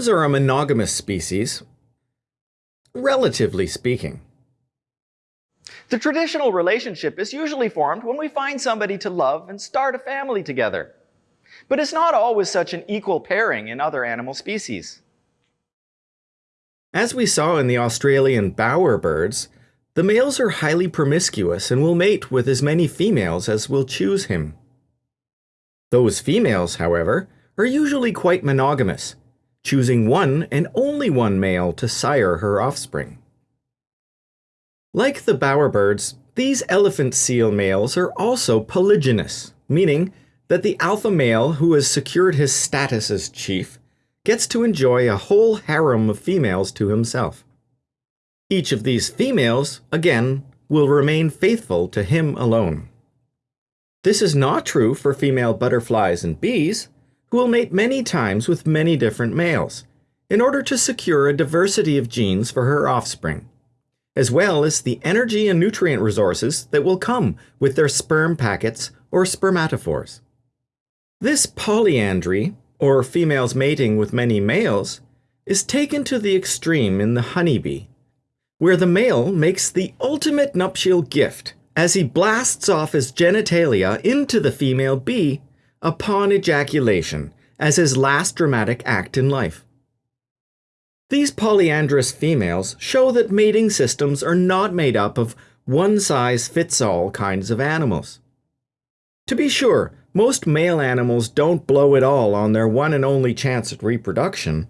Humans are a monogamous species, relatively speaking. The traditional relationship is usually formed when we find somebody to love and start a family together. But it's not always such an equal pairing in other animal species. As we saw in the Australian bowerbirds, the males are highly promiscuous and will mate with as many females as will choose him. Those females, however, are usually quite monogamous, choosing one and only one male to sire her offspring. Like the bowerbirds, these elephant seal males are also polygynous, meaning that the alpha male who has secured his status as chief gets to enjoy a whole harem of females to himself. Each of these females, again, will remain faithful to him alone. This is not true for female butterflies and bees, who will mate many times with many different males, in order to secure a diversity of genes for her offspring, as well as the energy and nutrient resources that will come with their sperm packets or spermatophores. This polyandry, or females mating with many males, is taken to the extreme in the honeybee, where the male makes the ultimate nuptial gift as he blasts off his genitalia into the female bee upon ejaculation as his last dramatic act in life. These polyandrous females show that mating systems are not made up of one-size-fits-all kinds of animals. To be sure, most male animals don't blow it all on their one and only chance at reproduction,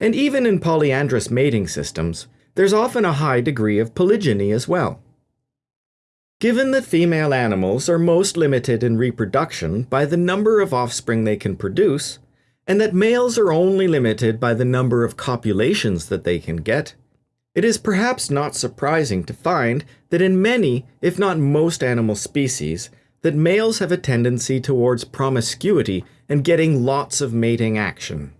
and even in polyandrous mating systems, there's often a high degree of polygyny as well. Given that female animals are most limited in reproduction by the number of offspring they can produce, and that males are only limited by the number of copulations that they can get, it is perhaps not surprising to find that in many, if not most animal species, that males have a tendency towards promiscuity and getting lots of mating action.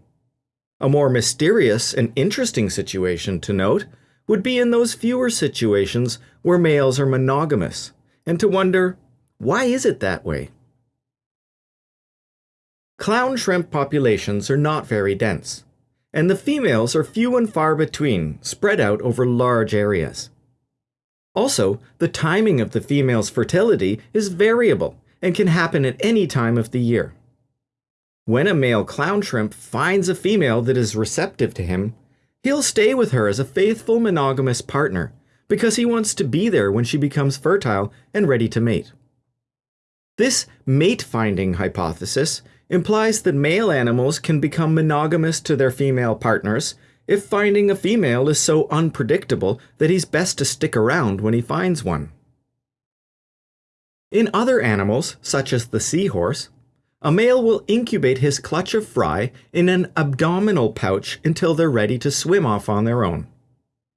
A more mysterious and interesting situation to note would be in those fewer situations where males are monogamous, and to wonder, why is it that way? Clown shrimp populations are not very dense, and the females are few and far between, spread out over large areas. Also, the timing of the female's fertility is variable and can happen at any time of the year. When a male clown shrimp finds a female that is receptive to him, he'll stay with her as a faithful monogamous partner because he wants to be there when she becomes fertile and ready to mate. This mate finding hypothesis implies that male animals can become monogamous to their female partners if finding a female is so unpredictable that he's best to stick around when he finds one. In other animals, such as the seahorse, a male will incubate his clutch of fry in an abdominal pouch until they're ready to swim off on their own.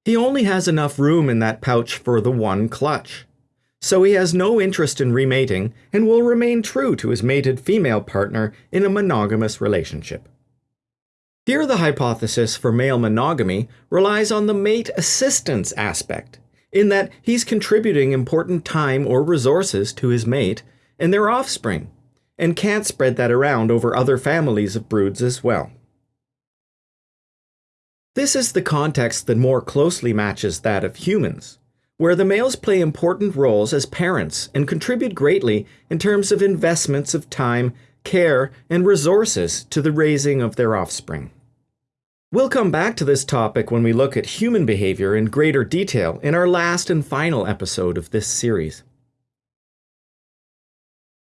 He only has enough room in that pouch for the one clutch. So he has no interest in remating and will remain true to his mated female partner in a monogamous relationship. Here the hypothesis for male monogamy relies on the mate assistance aspect, in that he's contributing important time or resources to his mate and their offspring, and can't spread that around over other families of broods as well. This is the context that more closely matches that of humans, where the males play important roles as parents and contribute greatly in terms of investments of time care, and resources to the raising of their offspring. We'll come back to this topic when we look at human behavior in greater detail in our last and final episode of this series.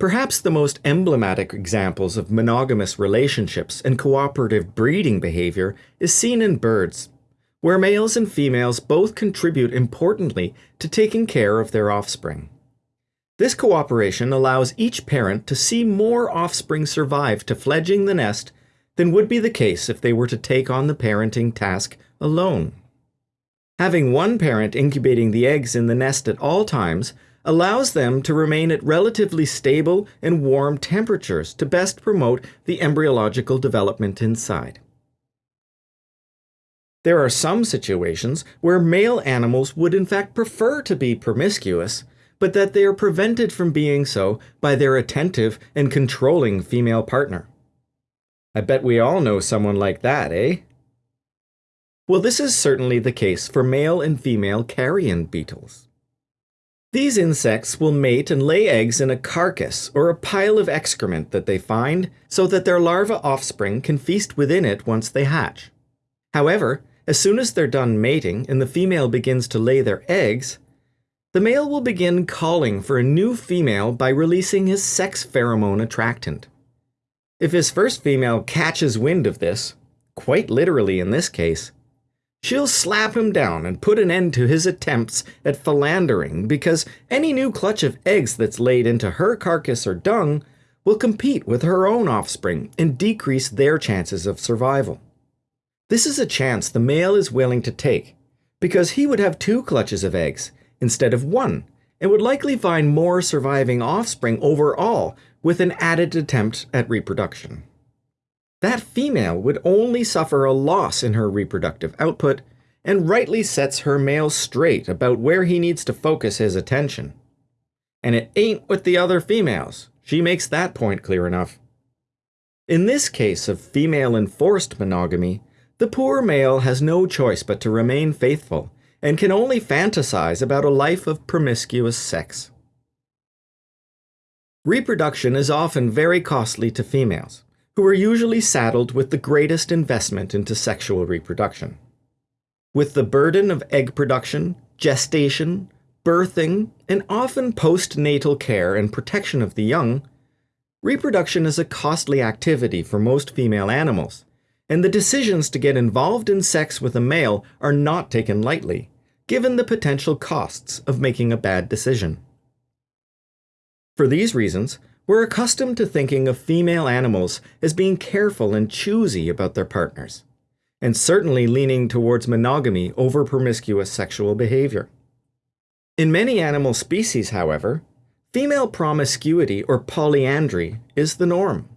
Perhaps the most emblematic examples of monogamous relationships and cooperative breeding behavior is seen in birds, where males and females both contribute importantly to taking care of their offspring. This cooperation allows each parent to see more offspring survive to fledging the nest than would be the case if they were to take on the parenting task alone. Having one parent incubating the eggs in the nest at all times allows them to remain at relatively stable and warm temperatures to best promote the embryological development inside. There are some situations where male animals would in fact prefer to be promiscuous but that they are prevented from being so by their attentive and controlling female partner. I bet we all know someone like that, eh? Well, this is certainly the case for male and female carrion beetles. These insects will mate and lay eggs in a carcass or a pile of excrement that they find so that their larva offspring can feast within it once they hatch. However, as soon as they're done mating and the female begins to lay their eggs, the male will begin calling for a new female by releasing his sex pheromone attractant. If his first female catches wind of this, quite literally in this case, she'll slap him down and put an end to his attempts at philandering because any new clutch of eggs that's laid into her carcass or dung will compete with her own offspring and decrease their chances of survival. This is a chance the male is willing to take because he would have two clutches of eggs instead of one and would likely find more surviving offspring overall with an added attempt at reproduction. That female would only suffer a loss in her reproductive output and rightly sets her male straight about where he needs to focus his attention. And it ain't with the other females. She makes that point clear enough. In this case of female enforced monogamy, the poor male has no choice but to remain faithful and can only fantasize about a life of promiscuous sex. Reproduction is often very costly to females who are usually saddled with the greatest investment into sexual reproduction. With the burden of egg production, gestation, birthing, and often postnatal care and protection of the young, reproduction is a costly activity for most female animals, and the decisions to get involved in sex with a male are not taken lightly, given the potential costs of making a bad decision. For these reasons, we're accustomed to thinking of female animals as being careful and choosy about their partners, and certainly leaning towards monogamy over promiscuous sexual behavior. In many animal species, however, female promiscuity or polyandry is the norm.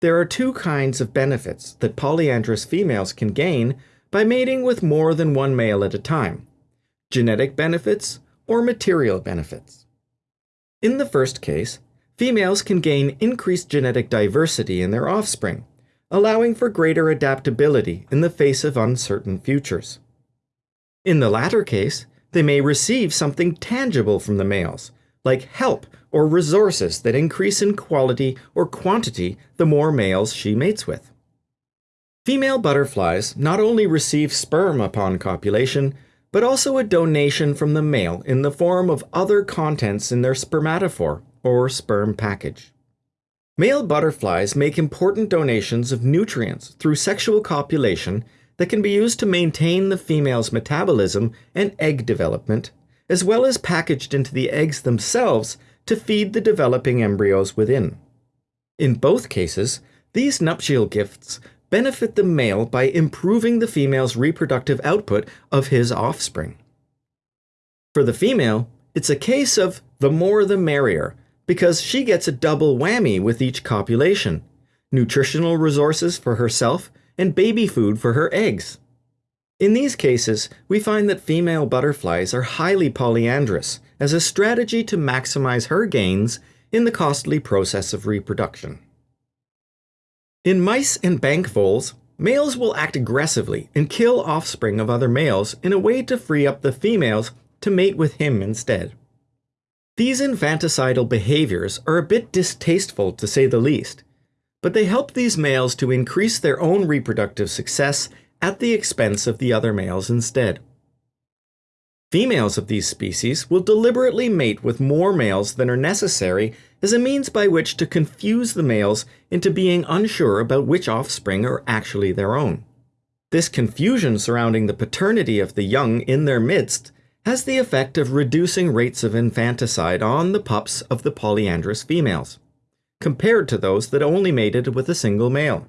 There are two kinds of benefits that polyandrous females can gain by mating with more than one male at a time genetic benefits or material benefits. In the first case, females can gain increased genetic diversity in their offspring, allowing for greater adaptability in the face of uncertain futures. In the latter case, they may receive something tangible from the males, like help or resources that increase in quality or quantity the more males she mates with. Female butterflies not only receive sperm upon copulation, but also a donation from the male in the form of other contents in their spermatophore, or sperm package. Male butterflies make important donations of nutrients through sexual copulation that can be used to maintain the female's metabolism and egg development, as well as packaged into the eggs themselves to feed the developing embryos within. In both cases, these nuptial gifts benefit the male by improving the female's reproductive output of his offspring. For the female, it's a case of the more the merrier, because she gets a double whammy with each copulation nutritional resources for herself and baby food for her eggs. In these cases, we find that female butterflies are highly polyandrous as a strategy to maximize her gains in the costly process of reproduction. In mice and bank voles, males will act aggressively and kill offspring of other males in a way to free up the females to mate with him instead. These infanticidal behaviors are a bit distasteful to say the least, but they help these males to increase their own reproductive success at the expense of the other males instead. Females of these species will deliberately mate with more males than are necessary as a means by which to confuse the males into being unsure about which offspring are actually their own. This confusion surrounding the paternity of the young in their midst has the effect of reducing rates of infanticide on the pups of the polyandrous females, compared to those that only mated with a single male.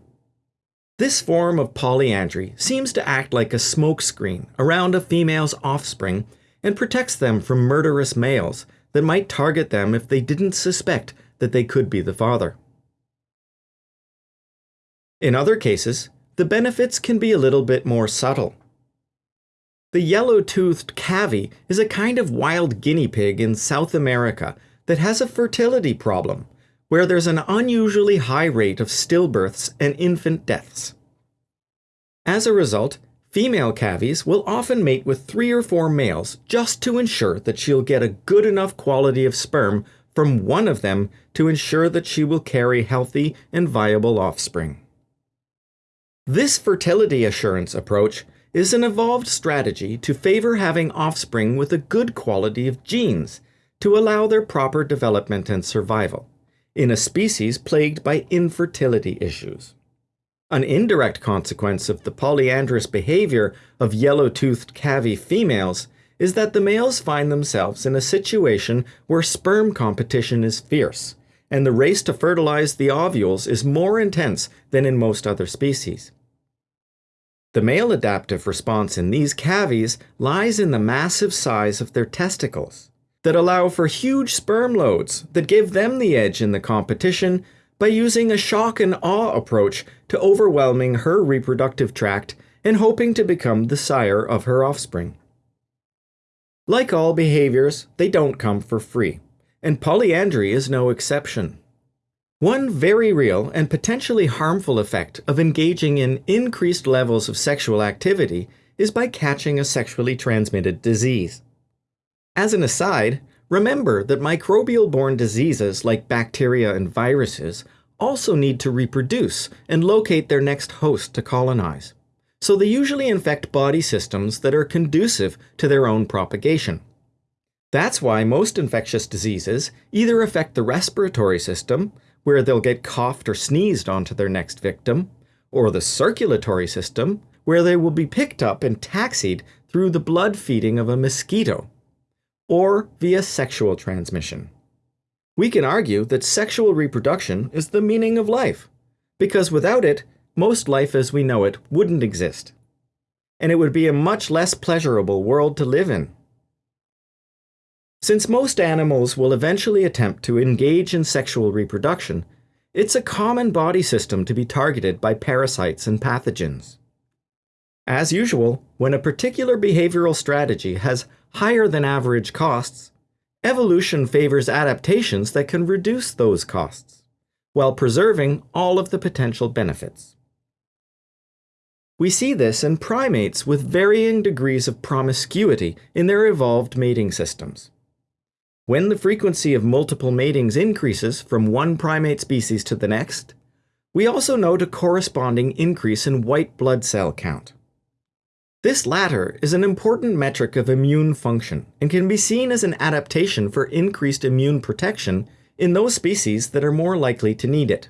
This form of polyandry seems to act like a smokescreen around a female's offspring and protects them from murderous males that might target them if they didn't suspect that they could be the father. In other cases, the benefits can be a little bit more subtle. The yellow-toothed cavy is a kind of wild guinea pig in South America that has a fertility problem, where there's an unusually high rate of stillbirths and infant deaths. As a result, Female cavies will often mate with three or four males just to ensure that she'll get a good enough quality of sperm from one of them to ensure that she will carry healthy and viable offspring. This fertility assurance approach is an evolved strategy to favor having offspring with a good quality of genes to allow their proper development and survival in a species plagued by infertility issues. An indirect consequence of the polyandrous behavior of yellow-toothed cavy females is that the males find themselves in a situation where sperm competition is fierce, and the race to fertilize the ovules is more intense than in most other species. The male adaptive response in these cavies lies in the massive size of their testicles that allow for huge sperm loads that give them the edge in the competition by using a shock and awe approach to overwhelming her reproductive tract and hoping to become the sire of her offspring. Like all behaviors, they don't come for free, and polyandry is no exception. One very real and potentially harmful effect of engaging in increased levels of sexual activity is by catching a sexually transmitted disease. As an aside, remember that microbial borne diseases like bacteria and viruses also need to reproduce and locate their next host to colonize. So they usually infect body systems that are conducive to their own propagation. That's why most infectious diseases either affect the respiratory system, where they'll get coughed or sneezed onto their next victim, or the circulatory system, where they will be picked up and taxied through the blood feeding of a mosquito, or via sexual transmission. We can argue that sexual reproduction is the meaning of life, because without it, most life as we know it wouldn't exist. And it would be a much less pleasurable world to live in. Since most animals will eventually attempt to engage in sexual reproduction, it's a common body system to be targeted by parasites and pathogens. As usual, when a particular behavioral strategy has higher than average costs, evolution favors adaptations that can reduce those costs, while preserving all of the potential benefits. We see this in primates with varying degrees of promiscuity in their evolved mating systems. When the frequency of multiple matings increases from one primate species to the next, we also note a corresponding increase in white blood cell count. This latter is an important metric of immune function and can be seen as an adaptation for increased immune protection in those species that are more likely to need it.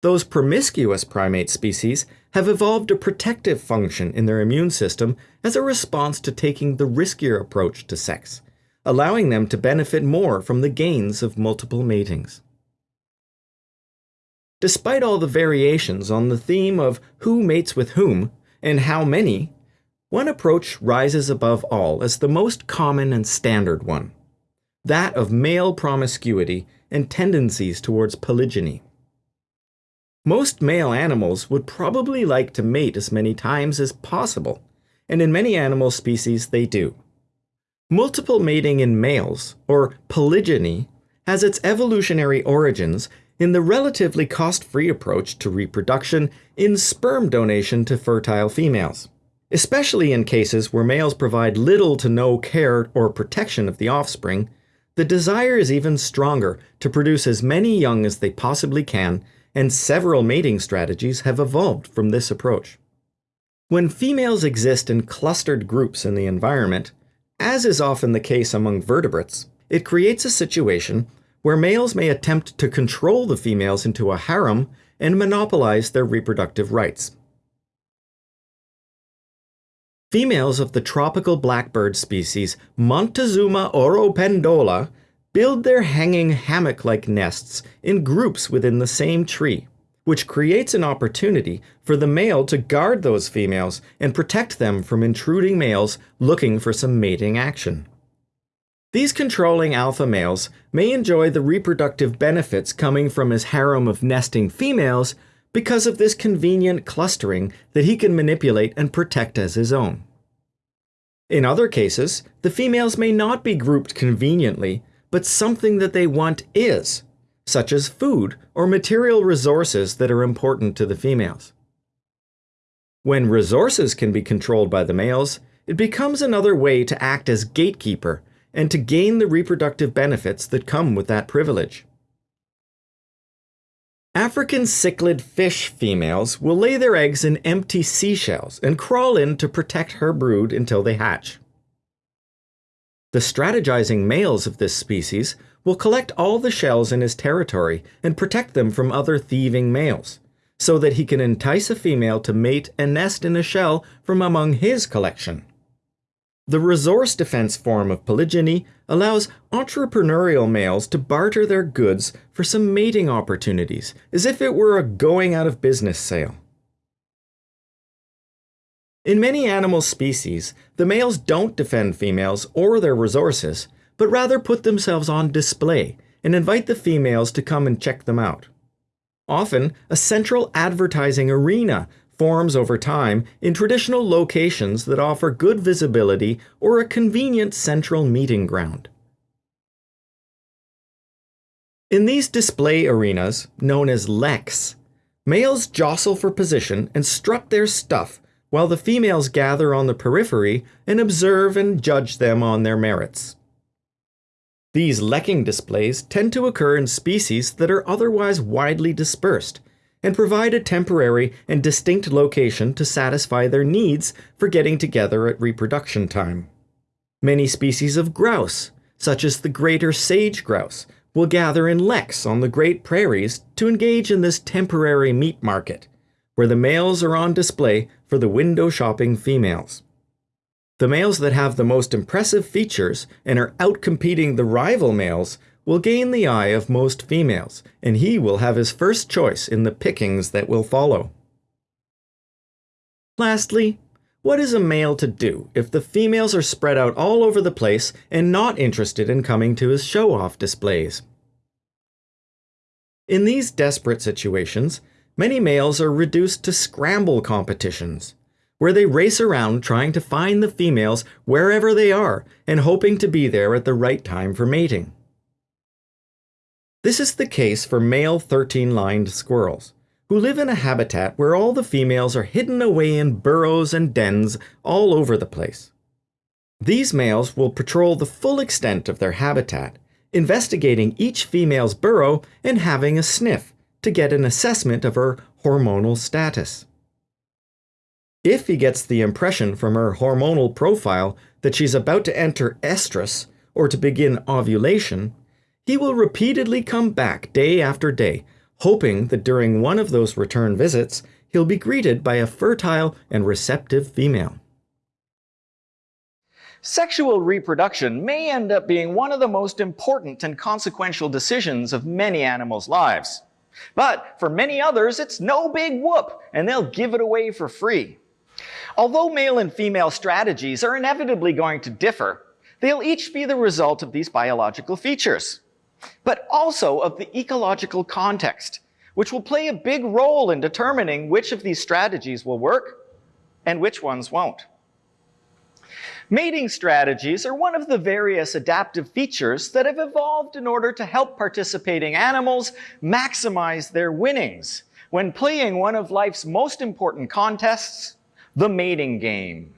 Those promiscuous primate species have evolved a protective function in their immune system as a response to taking the riskier approach to sex, allowing them to benefit more from the gains of multiple matings. Despite all the variations on the theme of who mates with whom and how many one approach rises above all as the most common and standard one that of male promiscuity and tendencies towards polygyny. Most male animals would probably like to mate as many times as possible, and in many animal species they do. Multiple mating in males, or polygyny, has its evolutionary origins in the relatively cost free approach to reproduction in sperm donation to fertile females especially in cases where males provide little to no care or protection of the offspring, the desire is even stronger to produce as many young as they possibly can, and several mating strategies have evolved from this approach. When females exist in clustered groups in the environment, as is often the case among vertebrates, it creates a situation where males may attempt to control the females into a harem and monopolize their reproductive rights. Females of the tropical blackbird species Montezuma oropendola build their hanging hammock-like nests in groups within the same tree, which creates an opportunity for the male to guard those females and protect them from intruding males looking for some mating action. These controlling alpha males may enjoy the reproductive benefits coming from his harem of nesting females because of this convenient clustering that he can manipulate and protect as his own. In other cases, the females may not be grouped conveniently, but something that they want is, such as food or material resources that are important to the females. When resources can be controlled by the males, it becomes another way to act as gatekeeper and to gain the reproductive benefits that come with that privilege. African cichlid fish females will lay their eggs in empty seashells and crawl in to protect her brood until they hatch. The strategizing males of this species will collect all the shells in his territory and protect them from other thieving males, so that he can entice a female to mate and nest in a shell from among his collection. The resource defense form of polygyny allows entrepreneurial males to barter their goods for some mating opportunities, as if it were a going out of business sale. In many animal species, the males don't defend females or their resources, but rather put themselves on display and invite the females to come and check them out. Often, a central advertising arena forms over time in traditional locations that offer good visibility or a convenient central meeting ground. In these display arenas, known as leks, males jostle for position and strut their stuff while the females gather on the periphery and observe and judge them on their merits. These lekking displays tend to occur in species that are otherwise widely dispersed and provide a temporary and distinct location to satisfy their needs for getting together at reproduction time. Many species of grouse, such as the greater sage grouse, will gather in leks on the Great Prairies to engage in this temporary meat market, where the males are on display for the window shopping females. The males that have the most impressive features and are outcompeting the rival males will gain the eye of most females, and he will have his first choice in the pickings that will follow. Lastly, what is a male to do if the females are spread out all over the place and not interested in coming to his show-off displays? In these desperate situations, many males are reduced to scramble competitions, where they race around trying to find the females wherever they are and hoping to be there at the right time for mating. This is the case for male 13-lined squirrels, who live in a habitat where all the females are hidden away in burrows and dens all over the place. These males will patrol the full extent of their habitat, investigating each female's burrow and having a sniff to get an assessment of her hormonal status. If he gets the impression from her hormonal profile that she's about to enter estrus or to begin ovulation, he will repeatedly come back day after day, hoping that during one of those return visits, he'll be greeted by a fertile and receptive female. Sexual reproduction may end up being one of the most important and consequential decisions of many animals' lives. But for many others, it's no big whoop, and they'll give it away for free. Although male and female strategies are inevitably going to differ, they'll each be the result of these biological features but also of the ecological context, which will play a big role in determining which of these strategies will work and which ones won't. Mating strategies are one of the various adaptive features that have evolved in order to help participating animals maximize their winnings when playing one of life's most important contests, the mating game.